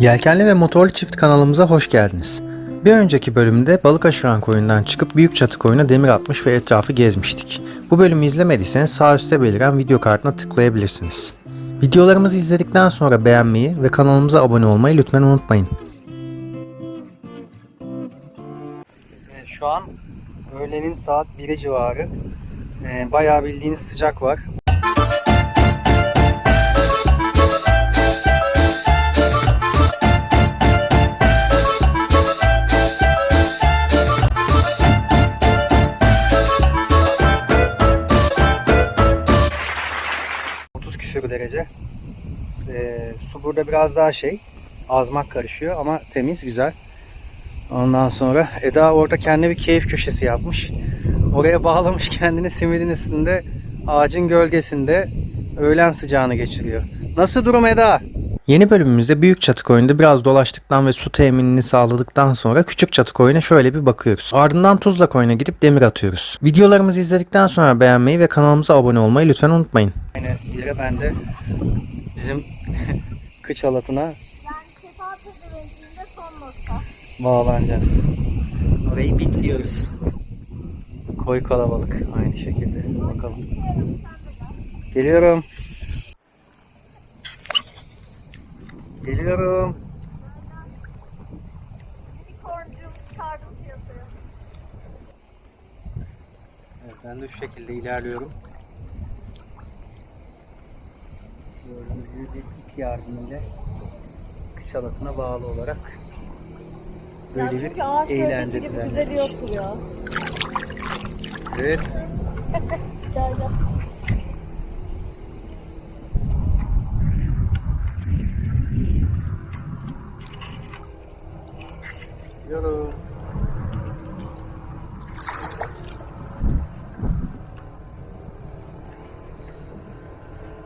Yelkenli ve motorlu çift kanalımıza hoş geldiniz. Bir önceki bölümde balık aşıran koyundan çıkıp büyük çatı koyuna demir atmış ve etrafı gezmiştik. Bu bölümü izlemediyseniz sağ üstte beliren video kartına tıklayabilirsiniz. Videolarımızı izledikten sonra beğenmeyi ve kanalımıza abone olmayı lütfen unutmayın. Şu an öğlenin saat 1'i civarı. Bayağı bildiğiniz sıcak var. Derece. Ee, su burada biraz daha şey azmak karışıyor ama temiz güzel. Ondan sonra Eda orada kendine bir keyif köşesi yapmış. Oraya bağlamış kendini simidin üstünde ağacın gölgesinde öğlen sıcağını geçiriyor. Nasıl durum Eda? Yeni bölümümüzde büyük çatı koyunda biraz dolaştıktan ve su teminini sağladıktan sonra küçük çatı koyuna şöyle bir bakıyoruz. Ardından tuzla koyuna gidip demir atıyoruz. Videolarımızı izledikten sonra beğenmeyi ve kanalımıza abone olmayı lütfen unutmayın. Yine yere ben de bizim kıç halatına Yani sefa pezevenkliğinde son nokta. bağlanacağız. Orayı bitliyoruz. Koy kalabalık aynı şekilde. Bakalım. Geliyorum. Geliyorum. Evet, ben de şu şekilde ilerliyorum. Gördüğünüz gibi bir ip yardımıyla kış halatına bağlı olarak böyle bir gibi eğlendirdiler. güzel yoktur ya. Evet. Gel gel. Gidiyorum.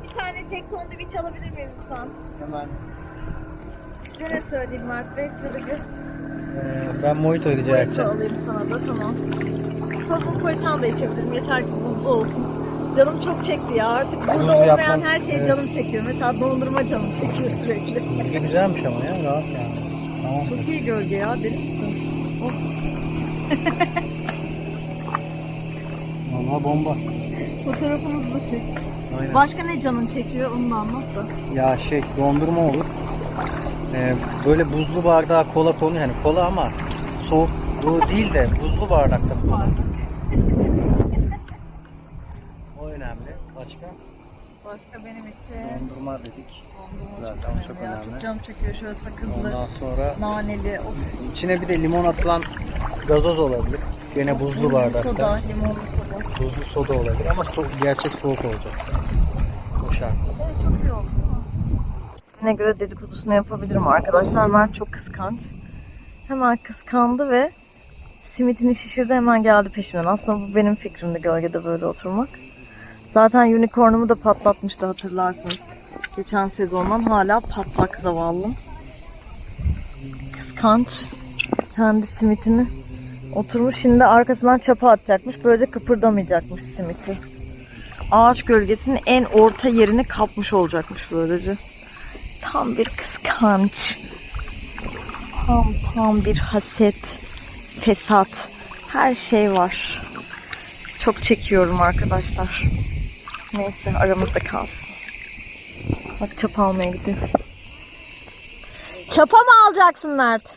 Bir tane tek sandviç alabilir miyim lütfen? Hemen. Size ne söyleyeyim Mert Bey? Size bir Ee, ben mojito rica boyutu edeceğim. alayım sana da tamam. Sosun koytan da içebilirim. Yeter ki buzlu olsun. Canım çok çekti ya. Artık burada Buzlu olmayan yapmam- her şey evet. canım çekiyor. Mesela dondurma canım çekiyor sürekli. Gölge güzelmiş ama ya rahat yani. Tamam. Çok iyi gölge ya. Deli misin? Of. Vallahi bomba. Fotoğrafımızı da çek. Aynen. Başka ne canın çekiyor onu da anlat da. Ya şey dondurma olur. Ee, böyle buzlu bardağa kola konuyor. Yani kola ama soğuk bu değil de buzlu bardakta. O önemli. Başka? Başka benim için. Dondurma dedik. Dondurma Zaten çok çok önemli. ya. önemli. Çok canım çekiyor şöyle sakızlı, Ondan sonra naneli, o içine bir de limon atılan gazoz olabilir. Gene buzlu bardakta. soda, limonlu soda. Buzlu soda olabilir ama so- gerçek soğuk olacak. O şart. Evet çok iyi oldu. Ne göre dedikodusunu yapabilirim arkadaşlar. Mert çok kıskanç. Hemen kıskandı ve simitini şişirdi hemen geldi peşimden. Aslında bu benim fikrimdi gölgede böyle oturmak. Zaten unicornumu da patlatmıştı hatırlarsınız. Geçen sezondan hala patlak zavallım. Kıskanç. Kendi simitini oturmuş. Şimdi arkasından çapa atacakmış. Böylece kıpırdamayacakmış simiti. Ağaç gölgesinin en orta yerini kapmış olacakmış böylece. Tam bir kıskanç. Tam tam bir haset, fesat. Her şey var. Çok çekiyorum arkadaşlar. Neyse aramızda kalsın. Bak çapa almaya gidiyor. Çapa mı alacaksın Mert?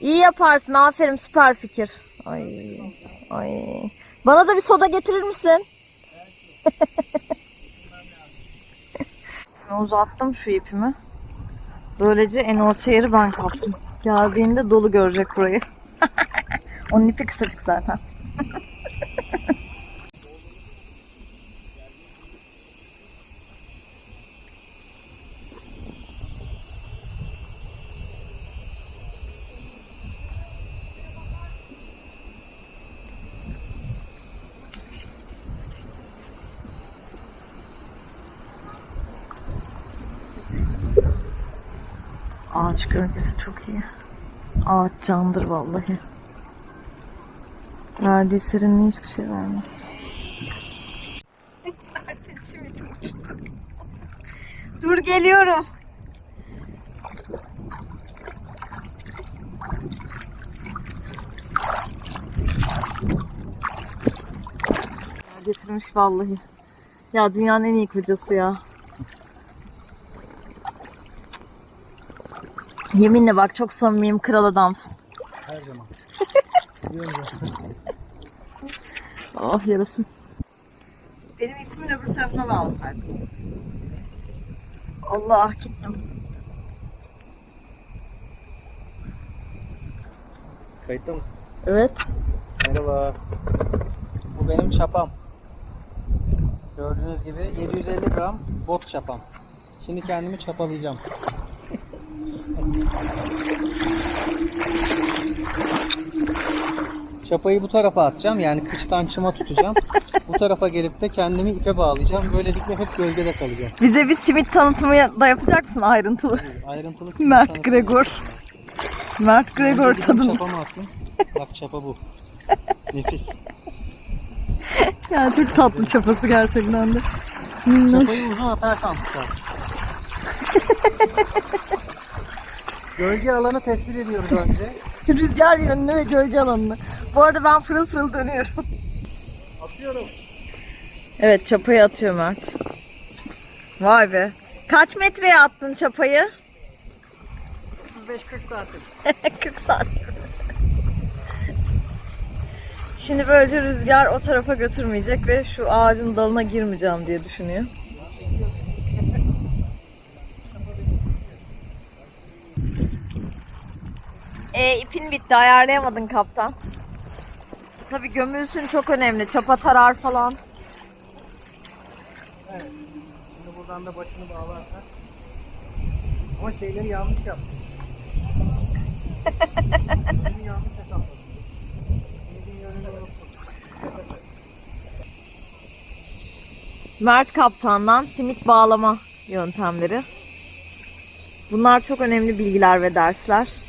İyi yaparsın. Aferin süper fikir. Ay, ay. Bana da bir soda getirir misin? Uzattım şu ipimi. Böylece en orta yeri ben kaptım. Geldiğinde dolu görecek burayı. Onun ipi kısacık zaten. Ağaç gölgesi çok iyi. Ağaç candır vallahi. Verdiği serinliği hiçbir şey vermez. Dur geliyorum. Getirmiş vallahi. Ya dünyanın en iyi kocası ya. Yeminle bak çok samimiyim kral adamsın. Her zaman. Oh yarasın. Benim ipimin öbür tarafına bağlasaydım. Allah gittim. Kayıtta mı? Evet. Merhaba. Bu benim çapam. Gördüğünüz gibi 750 gram bot çapam. Şimdi kendimi çapalayacağım. Çapayı bu tarafa atacağım. Yani kıçtan çıma tutacağım. bu tarafa gelip de kendimi ipe bağlayacağım. Böylelikle hep gölgede kalacağım. Bize bir simit tanıtımı da yapacak mısın ayrıntılı? Ayrıntılı Mert Gregor. Mert Gregor tadını. Çapamı attım. Bak çapa bu. Nefis. Yani çok tatlı çapası gerçekten de. Çapayı uzun atarsan tutar. Gölge alanı tespit ediyoruz önce. Rüzgar yönünü ve gölge alanını. Bu arada ben fırıl fırıl dönüyorum. Atıyorum. Evet çapayı atıyor Mert. Vay be. Kaç metreye attın çapayı? 35-40 santim. 40 saat. Şimdi böylece rüzgar o tarafa götürmeyecek ve şu ağacın dalına girmeyeceğim diye düşünüyor. E ipin bitti ayarlayamadın kaptan. Tabi gömülsün çok önemli. Çapa tarar falan. Evet. Şimdi buradan da başını bağlarsak. Ama şeyleri yanlış yaptım. Yönünü yanlış hesapladım. Simidin yönünü unuttum. Mert kaptandan simit bağlama yöntemleri. Bunlar çok önemli bilgiler ve dersler.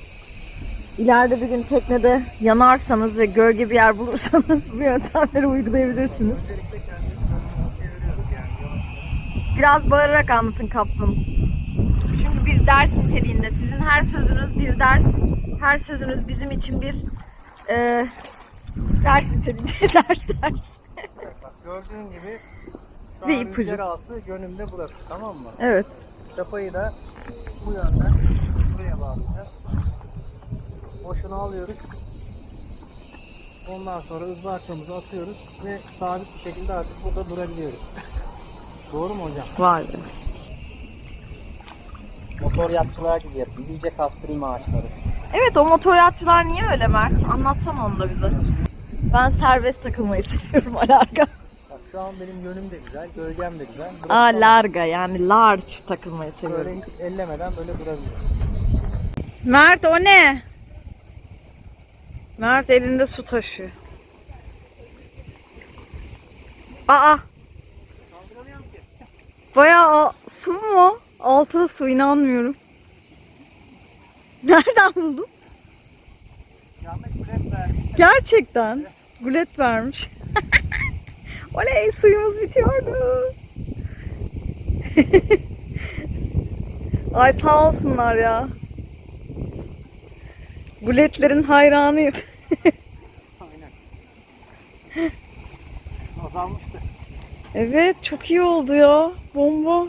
İleride bir gün teknede yanarsanız ve gölge bir yer bulursanız bu yöntemleri uygulayabilirsiniz. Biraz bağırarak anlatın kaptanım. Çünkü bir ders niteliğinde. Sizin her sözünüz bir ders. Her sözünüz bizim için bir e, ders niteliğinde. ders ders. Gördüğün gibi şu Ve ipucu. altı yönümde burası tamam mı? Evet. Çapayı da bu yönden buraya bağlayacağız. Boşunu alıyoruz. Ondan sonra ızbarçamızı atıyoruz ve sabit bir şekilde artık burada durabiliyoruz. Doğru mu hocam? Vay be. Motor yatçılar gibi yapayım. İyice kastırayım ağaçları. Evet o motoryatçılar niye öyle Mert? Anlatsana onu da bize. Ben serbest takılmayı seviyorum alarga. Bak şu an benim yönüm de güzel, gölgem de güzel. Burası Aa larga yani large takılmayı seviyorum. Böyle hiç ellemeden böyle durabiliyor. Mert o ne? Mert elinde su taşıyor. Aa bayağı a- su mu? o? Altı su inanmıyorum. Nereden buldun? Gerçekten. Gulet vermiş. Oley suyumuz bitiyordu. Ay sağ olsunlar ya. Guletlerin hayranıyım. Aynen. Azalmıştı. Evet çok iyi oldu ya. Bomba.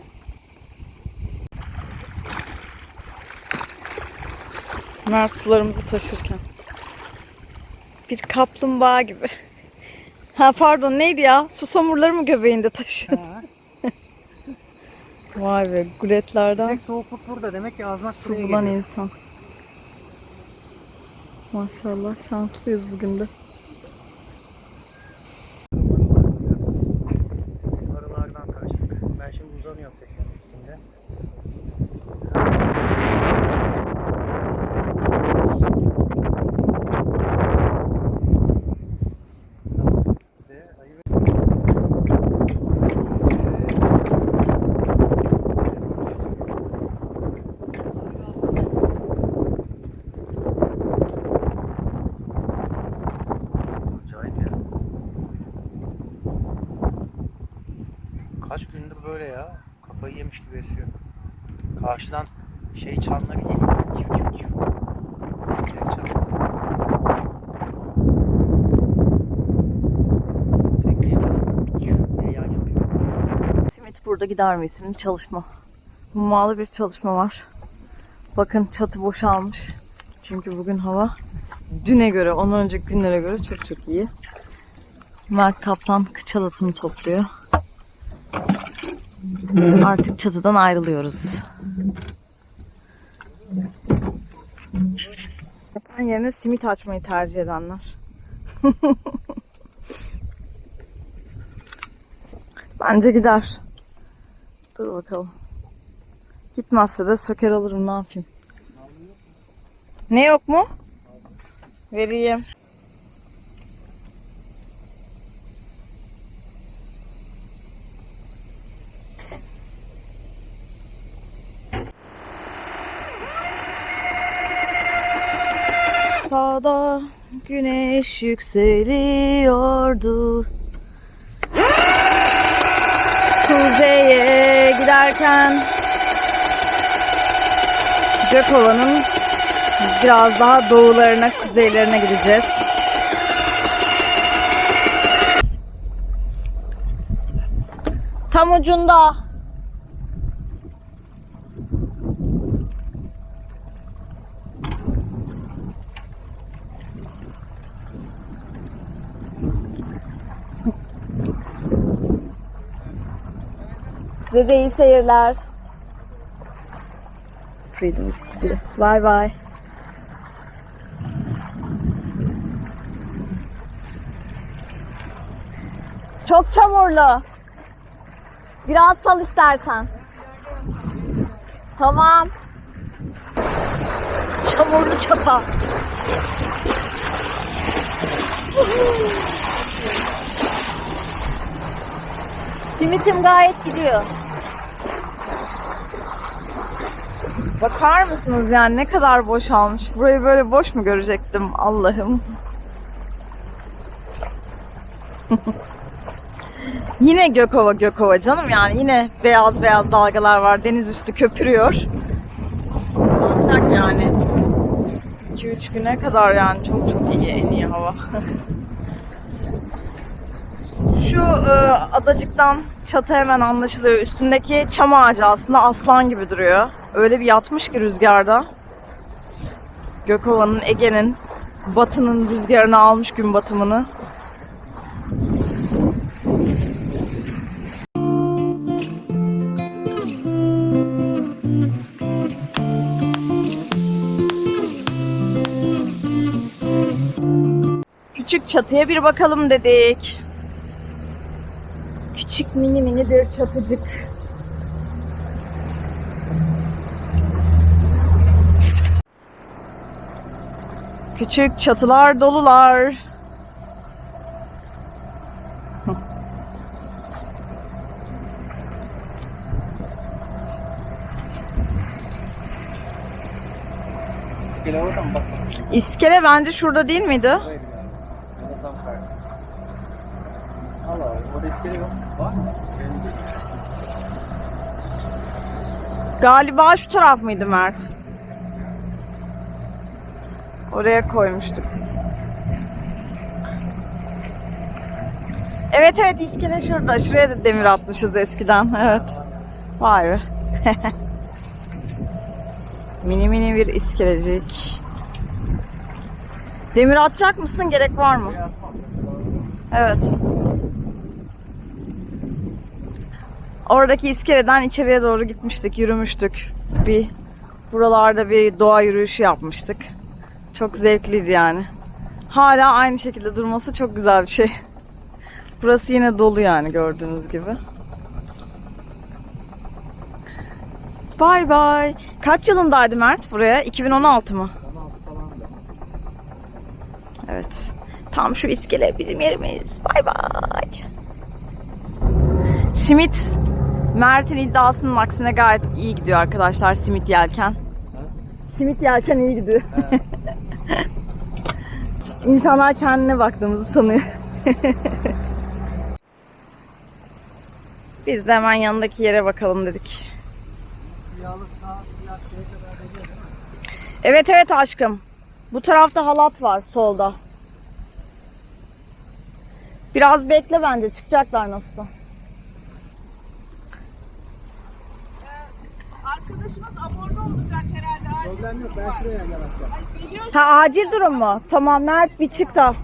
Mert sularımızı taşırken. Bir kaplumbağa gibi. Ha pardon neydi ya? Susamurları mı göbeğinde? Ha. Vay be guletlerden Tek soğukluk burada. Demek ki azmak buraya geliyor. insan. Maşallah şanslıyız bugün de. Arılardan kaçtık. Ben şimdi uzanıyorum tekrar üstünde. Ve ayı ve- Acayip ya. Kaç gündür böyle ya. Kafayı yemiş gibi esiyor. Karşıdan şey çanları geliyor. Küf küf küf. Direkt çan. Tekneyi bana küf Orada gider mi isimli çalışma. Hummalı bir çalışma var. Bakın çatı boşalmış. Çünkü bugün hava düne göre, ondan önceki günlere göre çok çok iyi. Mert Kaplan kıçalatını topluyor. Artık çatıdan ayrılıyoruz. Yapan yerine simit açmayı tercih edenler. Bence gider. Dur bakalım. Gitmezse de söker alırım ne yapayım. Ne yok mu? Vereyim. Sağda güneş yükseliyordu. Kuzeye giderken Gökova'nın biraz daha doğularına, kuzeylerine gideceğiz. Tam ucunda. Size iyi seyirler. Freedom gitti. Bye bye. Çok çamurlu. Biraz sal istersen. Tamam. Çamurlu çapa. Simitim gayet gidiyor. Bakar mısınız yani ne kadar boşalmış. Burayı böyle boş mu görecektim Allah'ım. yine Gökova Gökova canım yani yine beyaz beyaz dalgalar var. Deniz üstü köpürüyor. Ancak yani 2-3 güne kadar yani çok çok iyi en iyi hava. Şu e, adacıktan çatı hemen anlaşılıyor. Üstündeki çam ağacı aslında aslan gibi duruyor. Öyle bir yatmış ki rüzgarda. Gökova'nın, Ege'nin, batının rüzgarını almış gün batımını. Küçük çatıya bir bakalım dedik. Küçük mini mini bir çatıcık. Küçük çatılar dolular. İskele orada şurada değil miydi? Karşı. Allah Allah. Orada iskele yok. Galiba şu taraf mıydı Mert? Oraya koymuştuk. Evet evet iskele şurada. Şuraya da demir atmışız eskiden. Evet. Vay be. mini mini bir iskelecik. Demir atacak mısın? Gerek var mı? Evet. Oradaki iskeleden içeriye doğru gitmiştik, yürümüştük. Bir buralarda bir doğa yürüyüşü yapmıştık. Çok zevkliydi yani. Hala aynı şekilde durması çok güzel bir şey. Burası yine dolu yani gördüğünüz gibi. Bay bay. Kaç yılındaydı Mert buraya? 2016 mı? Evet. Tam şu iskele bizim yerimiz. Bay bay. Simit Mert'in iddiasının aksine gayet iyi gidiyor arkadaşlar simit yelken. Simit yelken iyi gidiyor. İnsanlar kendine baktığımızı sanıyor. Biz de hemen yanındaki yere bakalım dedik. Evet evet aşkım. Bu tarafta halat var solda. Biraz bekle bence çıkacaklar nasılsa. Ha acil durum mu? Tamam Mert bir çık da.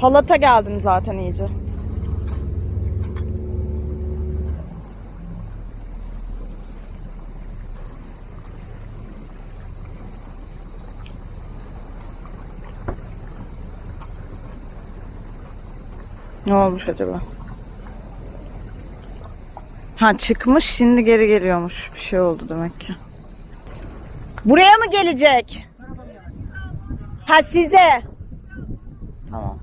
Halata geldim zaten iyice. Ne olmuş acaba? Ha çıkmış şimdi geri geliyormuş. Bir şey oldu demek ki. Buraya mı gelecek? Ha size. Tamam.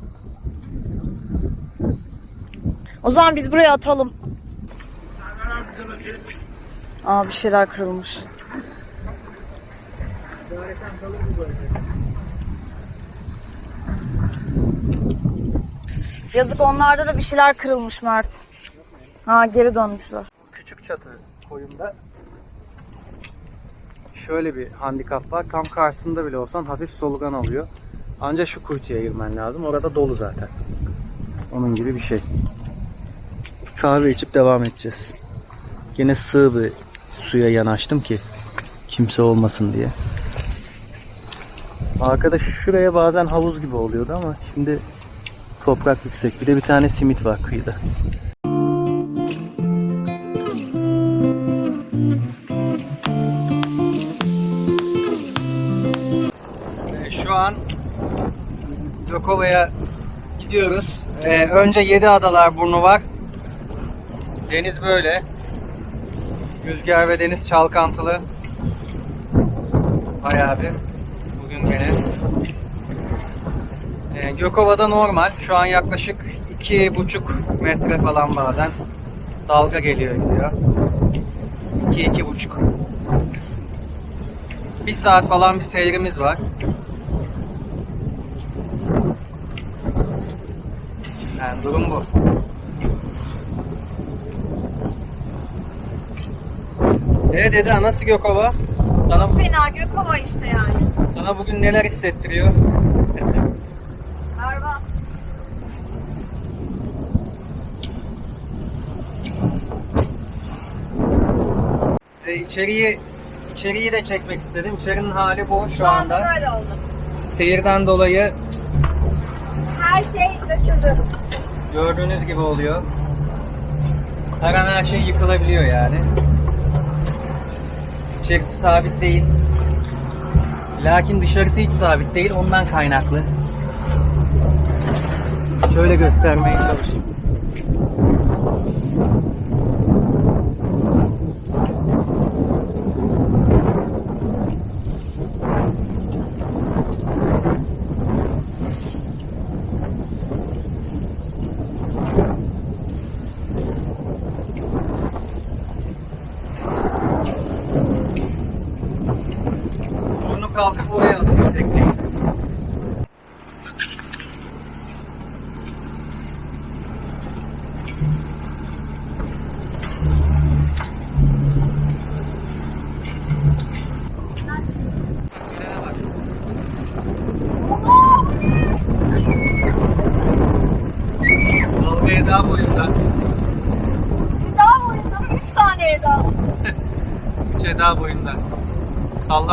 O zaman biz buraya atalım. Aa bir şeyler kırılmış. Yazık onlarda da bir şeyler kırılmış Mert. Ha geri dönmüşler. Küçük çatı koyunda şöyle bir handikap var. Tam karşısında bile olsan hafif solugan alıyor. Ancak şu kuytuya girmen lazım. Orada dolu zaten. Onun gibi bir şey. Kahve içip devam edeceğiz. Yine sığ bir suya yanaştım ki kimse olmasın diye. Arkada şuraya bazen havuz gibi oluyordu ama şimdi toprak yüksek. Bir de bir tane simit var kıyıda. Gökova'ya gidiyoruz. Ee, önce Yedi Adalar burnu var. Deniz böyle. Rüzgar ve deniz çalkantılı. Bayağı bir. Bugün gene. Ee, Gökova'da normal. Şu an yaklaşık iki buçuk metre falan bazen. Dalga geliyor gidiyor. İki, iki buçuk. Bir saat falan bir seyrimiz var. Durum bu. Evet Eda nasıl Gökova? Sana, Fena Gökova işte yani. sana bugün neler hissettiriyor? Berbat. Ve içeriği içeriği de çekmek istedim. İçerinin hali bu şu, Şu anda anda. böyle oldu. Seyirden dolayı Her şey döküldü. Gördüğünüz gibi oluyor. Her an her şey yıkılabiliyor yani. İçerisi sabit değil. Lakin dışarısı hiç sabit değil. Ondan kaynaklı. Şöyle göstermeye çalışayım. Burnu kalkıp oraya atıyor tekneyi. Dalgaya daha boyunda. Daha boyunda 3 tane Eda. Şey daha boyunda.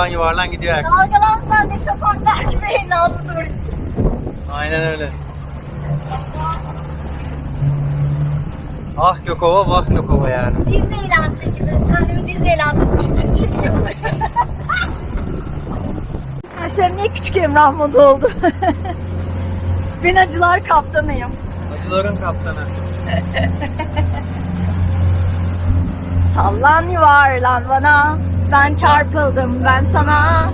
Sallan yuvarlan gidiyor herkes. Dalgalan sen de şafaklar gibi nazlı durursun. Aynen öyle. Ah Gökova vah Gökova yani. Disneyland'da gibi. Kendimi Disneyland'da düşünüyorum. Çekiyorum. Arkadaşlar niye küçük Emrah modu oldu? ben acılar kaptanıyım. Acıların kaptanı. Sallan yuvarlan bana. Ben çarpıldım ben sana.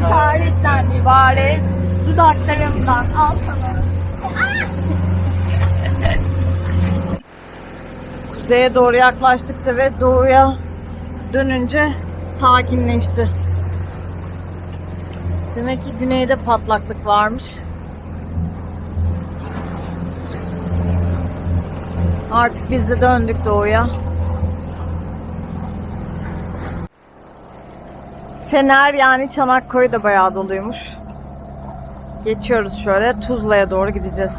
Tarihten ibaret. Dudaklarımdan al sana. Kuzeye doğru yaklaştıkça ve doğuya dönünce sakinleşti. Demek ki güneyde patlaklık varmış. Artık biz de döndük doğuya. Fener yani Çanakkale da bayağı doluymuş. Geçiyoruz şöyle Tuzla'ya doğru gideceğiz.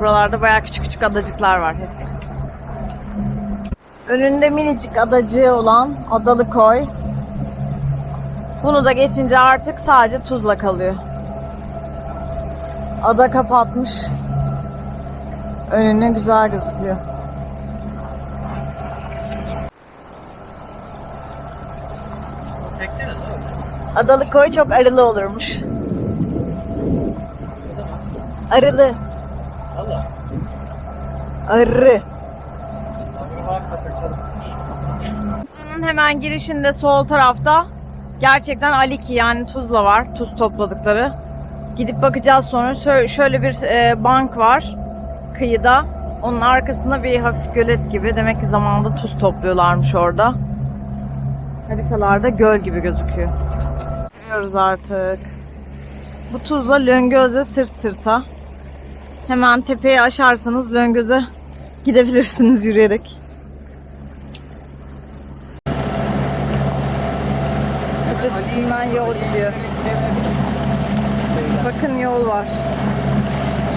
Buralarda bayağı küçük küçük adacıklar var hep. Önünde minicik adacığı olan Adalı Koy. Bunu da geçince artık sadece Tuzla kalıyor. Ada kapatmış. Önüne güzel gözüküyor. Adalı koy çok arılı olurmuş. Arılı. Allah. Arı. Hemen girişinde sol tarafta gerçekten Aliki yani Tuzla var. Tuz topladıkları. Gidip bakacağız sonra. Şö- Şöyle bir e, bank var kıyıda. Onun arkasında bir hafif gölet gibi. Demek ki zamanında tuz topluyorlarmış orada. Haritalarda göl gibi gözüküyor. Görüyoruz artık. Bu tuzla Löngöz'e sırt sırta. Hemen tepeyi aşarsanız Löngöz'e gidebilirsiniz yürüyerek. Üstünden yol gidiyor. Bakın yol var.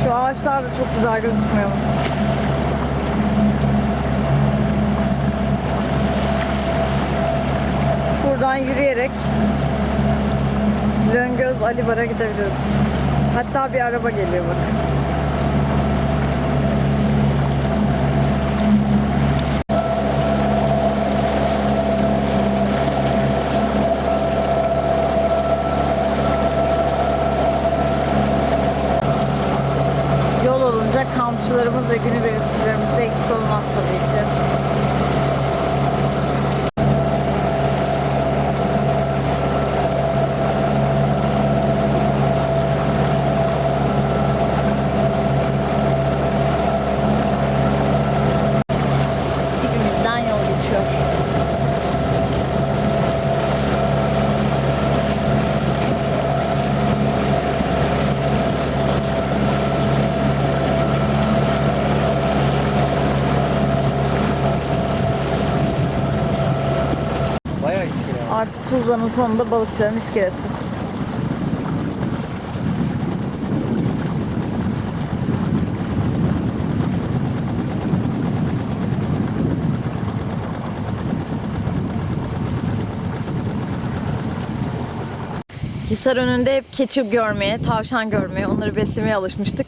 Şu ağaçlar da çok güzel gözükmüyor mu? Buradan yürüyerek Löngöz Alibar'a gidebiliriz. Hatta bir araba geliyor bak. Yol olunca kampçılarımız ve günübirlikçilerimiz de eksik olmaz tabii ki. Dibimizden yol geçiyor. Bayağı iskele. Tuzla'nın sonunda balıkçıların iskelesi. Hisar önünde hep keçi görmeye, tavşan görmeye, onları beslemeye alışmıştık.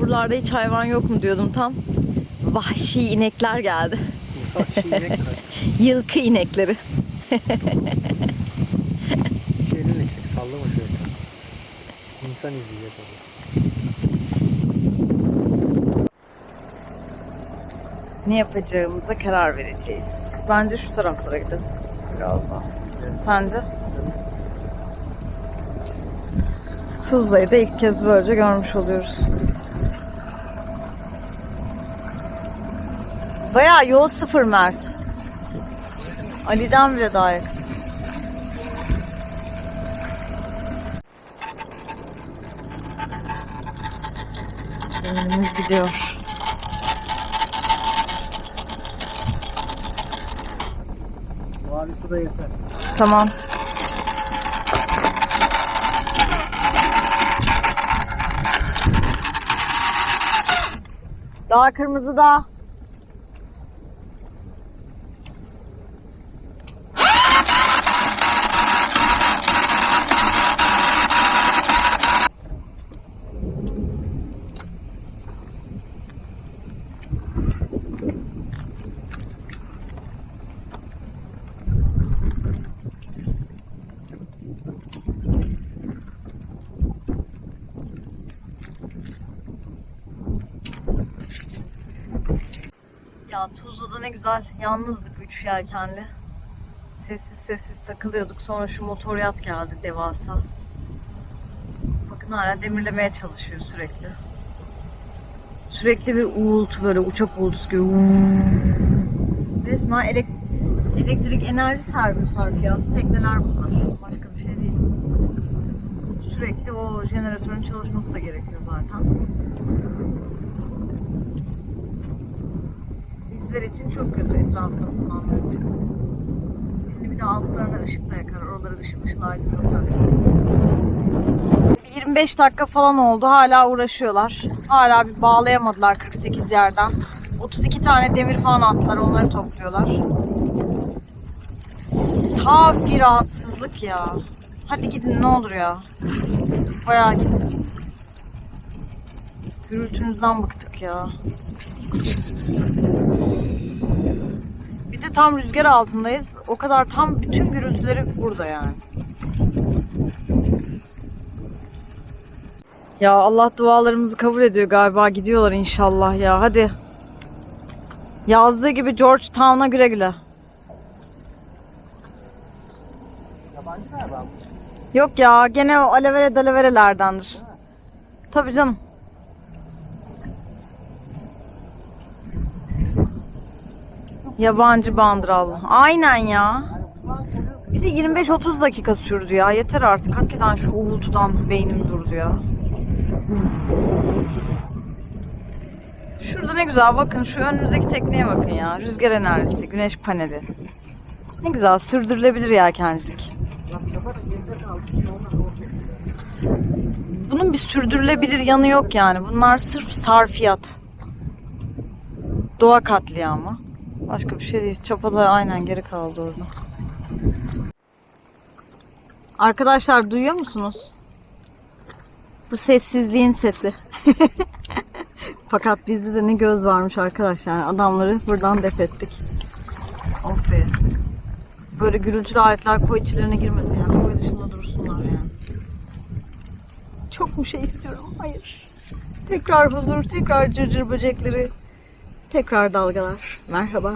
Buralarda hiç hayvan yok mu diyordum tam. Vahşi inekler geldi. Yılkı inekleri. Şeyini çek, sallama şöyle. İnsan izleyecek onu. ne yapacağımıza karar vereceğiz. Bence şu taraflara gidelim. Biraz daha. Sence? Tuzla'yı da ilk kez böylece görmüş oluyoruz. Bayağı yol sıfır Mert. Ali'den bile daha yakın. Önümüz gidiyor. Mavi su da yeter. Tamam. Daha kırmızı da. Ya Güzel yalnızdık üç yelkenli. Sessiz sessiz takılıyorduk. Sonra şu motor yat geldi devasa. Bakın hala demirlemeye çalışıyor sürekli. Sürekli bir uğultu böyle uçak uğultusu gibi. Resmen elek- elektrik enerji servis harfiyatı tekneler bunlar. Başka bir şey değil. Sürekli o jeneratörün çalışması da gerekiyor zaten. Bizler için çok kötü etrafında bulunanlar için. Şimdi bir de altlarına ışık da yakar. Oraları ışıl ışıl aydınlatar. 25 dakika falan oldu. Hala uğraşıyorlar. Hala bir bağlayamadılar 48 yerden. 32 tane demir falan attılar. Onları topluyorlar. Kafi rahatsızlık ya. Hadi gidin ne olur ya. Bayağı gidin. Gürültünüzden bıktık ya. Bir de tam rüzgar altındayız. O kadar tam bütün gürültüleri burada yani. Ya Allah dualarımızı kabul ediyor galiba. Gidiyorlar inşallah ya. Hadi. Yazdığı gibi George Town'a güle güle. Yok ya gene o alevere dalaverelerdendir. Tabii canım. Yabancı bandırallı. Aynen ya. Bir de 25-30 dakika sürdü ya. Yeter artık. Hakikaten şu uğultudan beynim durdu ya. Şurada ne güzel bakın şu önümüzdeki tekneye bakın ya. Rüzgar enerjisi, güneş paneli. Ne güzel sürdürülebilir yelkencilik. Bunun bir sürdürülebilir yanı yok yani. Bunlar sırf sarfiyat. Doğa katliamı. Başka bir şey değil. Çapada aynen geri kaldı orada. Arkadaşlar duyuyor musunuz? Bu sessizliğin sesi. Fakat bizde de ne göz varmış arkadaşlar. Adamları buradan def ettik. Of. Böyle gürültülü aletler koy içlerine girmesin yani. Koy dışında dursunlar yani. Çok mu şey istiyorum? Hayır. Tekrar huzur, tekrar cırcır böcekleri, tekrar dalgalar. Merhaba.